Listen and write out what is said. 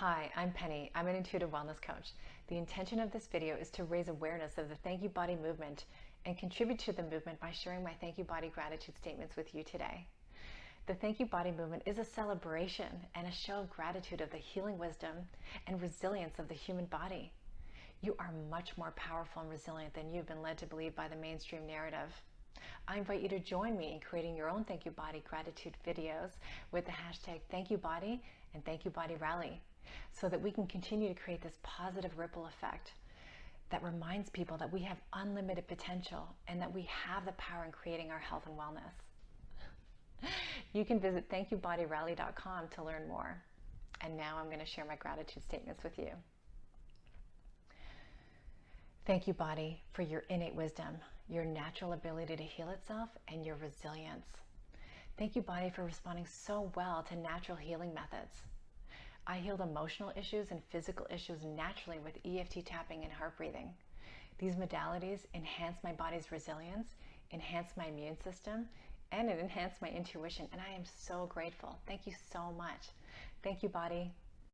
Hi, I'm Penny. I'm an intuitive wellness coach. The intention of this video is to raise awareness of the Thank You Body movement and contribute to the movement by sharing my Thank You Body gratitude statements with you today. The Thank You Body movement is a celebration and a show of gratitude of the healing wisdom and resilience of the human body. You are much more powerful and resilient than you've been led to believe by the mainstream narrative. I invite you to join me in creating your own Thank You Body gratitude videos with the hashtag Thank You Body and Thank You Body Rally so that we can continue to create this positive ripple effect that reminds people that we have unlimited potential and that we have the power in creating our health and wellness. You can visit thankyoubodyrally.com to learn more. And now I'm going to share my gratitude statements with you. Thank you, body, for your innate wisdom, your natural ability to heal itself, and your resilience. Thank you, body, for responding so well to natural healing methods. I healed emotional issues and physical issues naturally with EFT tapping and heart breathing. These modalities enhance my body's resilience, enhance my immune system, and it enhanced my intuition. And I am so grateful. Thank you so much. Thank you, body.